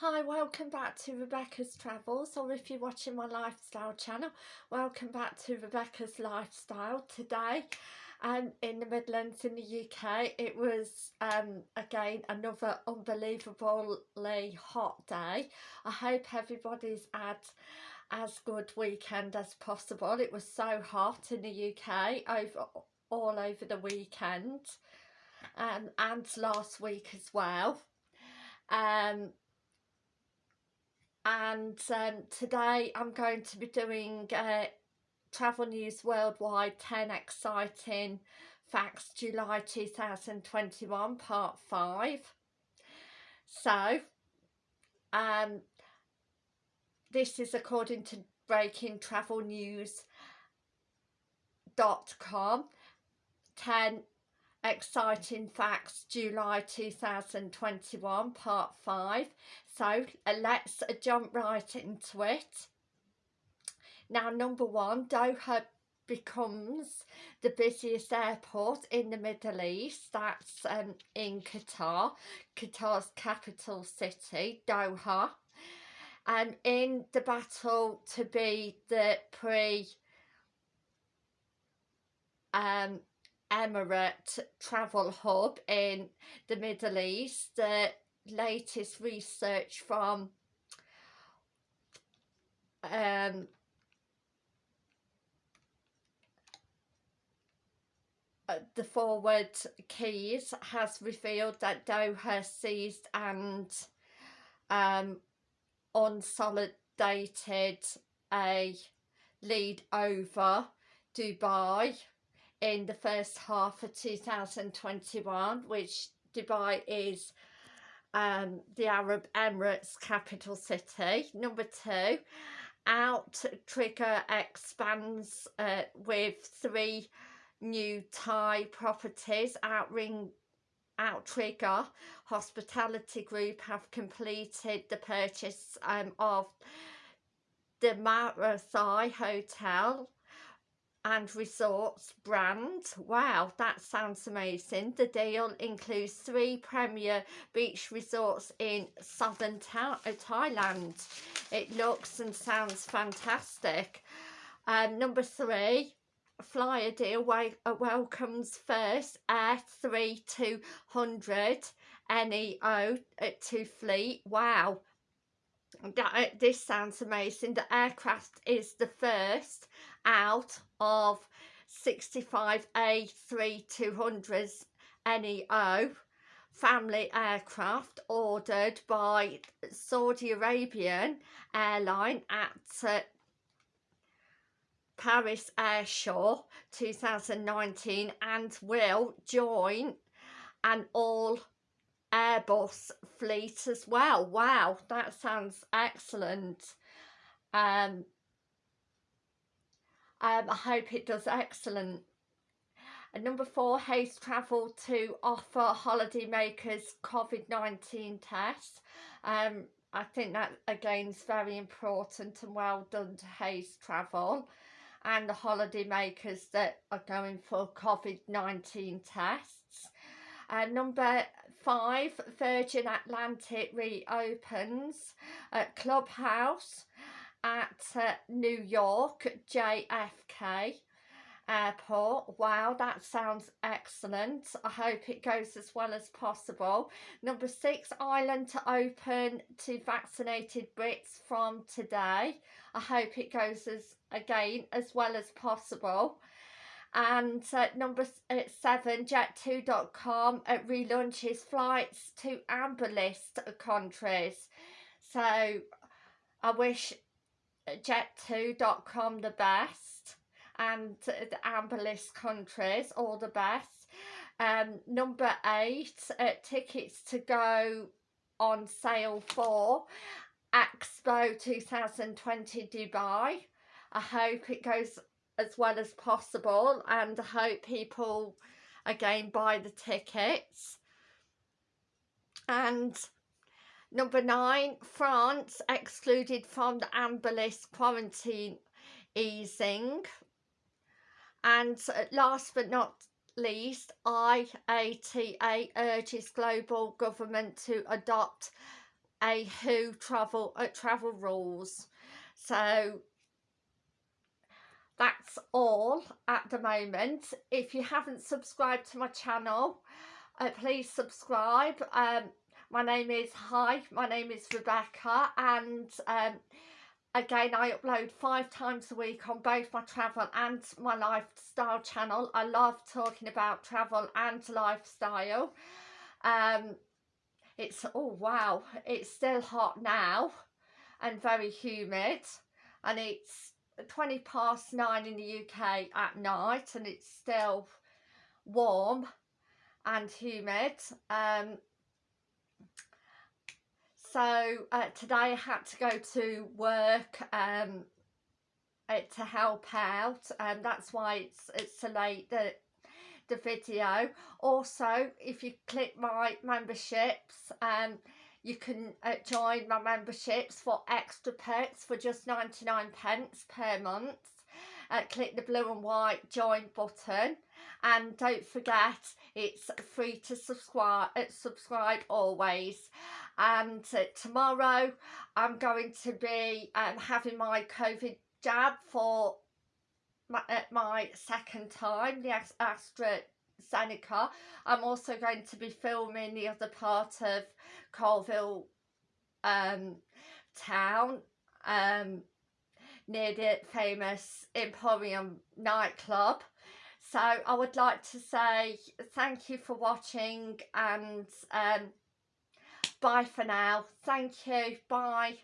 Hi, welcome back to Rebecca's Travels, or if you're watching my lifestyle channel, welcome back to Rebecca's Lifestyle. Today, um, in the Midlands in the UK, it was, um, again, another unbelievably hot day. I hope everybody's had as good weekend as possible. It was so hot in the UK, over all over the weekend, um, and last week as well. Um, and um, today I'm going to be doing uh, Travel News Worldwide 10 Exciting Facts July 2021 Part 5. So, um, this is according to breakingtravelnews.com 10 Exciting Facts July 2021 Part 5 so uh, let's uh, jump right into it. Now number one Doha becomes the busiest airport in the Middle East. That's um, in Qatar Qatar's capital city Doha. And in the battle to be the pre um, Emirate travel hub in the Middle East. The latest research from um, uh, the forward keys has revealed that Doha seized and um, unsolidated a lead over Dubai in the first half of 2021 which Dubai is um, the Arab Emirates capital city. Number two, Outrigger expands uh, with three new Thai properties. Outring Outrigger Hospitality Group have completed the purchase um, of the Marathai Hotel and resorts brand. Wow, that sounds amazing. The deal includes three premier beach resorts in southern uh, Thailand. It looks and sounds fantastic. Um, number three, flyadeal uh, welcomes first Air 3200 NEO to fleet. Wow, that, uh, this sounds amazing. The aircraft is the first out of 65 A3200s NEO family aircraft ordered by Saudi Arabian airline at uh, Paris Airshow 2019 and will join an all Airbus fleet as well. Wow, that sounds excellent. Um, um, I hope it does excellent. And number four, Hays Travel to offer holidaymakers COVID-19 tests. Um, I think that again is very important and well done to Hays Travel and the holidaymakers that are going for COVID-19 tests. Uh, number five, Virgin Atlantic reopens at Clubhouse at uh, New York JFK airport. Wow that sounds excellent. I hope it goes as well as possible. Number six Ireland to open to vaccinated brits from today. I hope it goes as again as well as possible and uh, number seven jet2.com uh, relaunches flights to amber list countries. So i wish jet2.com the best and the amber list countries all the best. Um number eight uh, tickets to go on sale for expo 2020 dubai. I hope it goes as well as possible and I hope people again buy the tickets and number nine France excluded from the amber list quarantine easing and last but not least IATA urges global government to adopt a WHO travel uh, travel rules. So all at the moment. If you haven't subscribed to my channel, uh, please subscribe. Um, my name is hi my name is rebecca and um, again i upload five times a week on both my travel and my lifestyle channel i love talking about travel and lifestyle um it's oh wow it's still hot now and very humid and it's 20 past nine in the uk at night and it's still warm and humid um so uh, today I had to go to work um, uh, to help out and that's why it's, it's so late the, the video. Also if you click my memberships um, you can uh, join my memberships for extra perks for just 99 pence per month. Uh, click the blue and white join button and don't forget it's free to subscribe uh, subscribe always and uh, tomorrow I'm going to be um, having my COVID jab for my, uh, my second time, the AstraZeneca. I'm also going to be filming the other part of Coalville um, town um, near the famous Emporium nightclub. So I would like to say thank you for watching and um, Bye for now. Thank you. Bye.